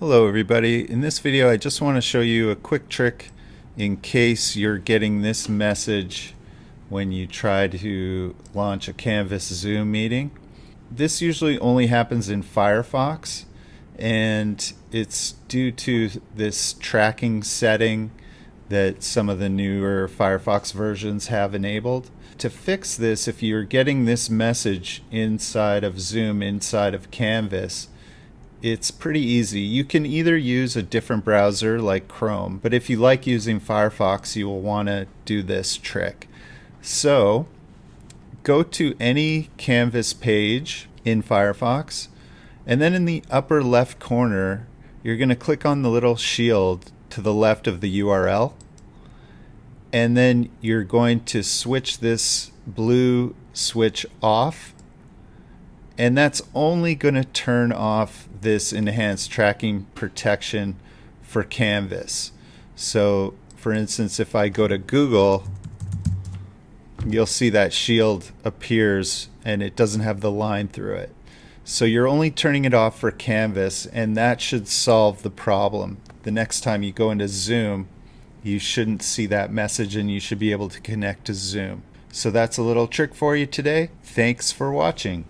Hello everybody. In this video I just want to show you a quick trick in case you're getting this message when you try to launch a Canvas Zoom meeting. This usually only happens in Firefox and it's due to this tracking setting that some of the newer Firefox versions have enabled. To fix this, if you're getting this message inside of Zoom, inside of Canvas, it's pretty easy. You can either use a different browser like Chrome, but if you like using Firefox, you will want to do this trick. So, go to any Canvas page in Firefox, and then in the upper left corner, you're going to click on the little shield to the left of the URL, and then you're going to switch this blue switch off and that's only going to turn off this enhanced tracking protection for Canvas. So for instance, if I go to Google, you'll see that shield appears and it doesn't have the line through it. So you're only turning it off for Canvas and that should solve the problem. The next time you go into Zoom, you shouldn't see that message and you should be able to connect to Zoom. So that's a little trick for you today. Thanks for watching.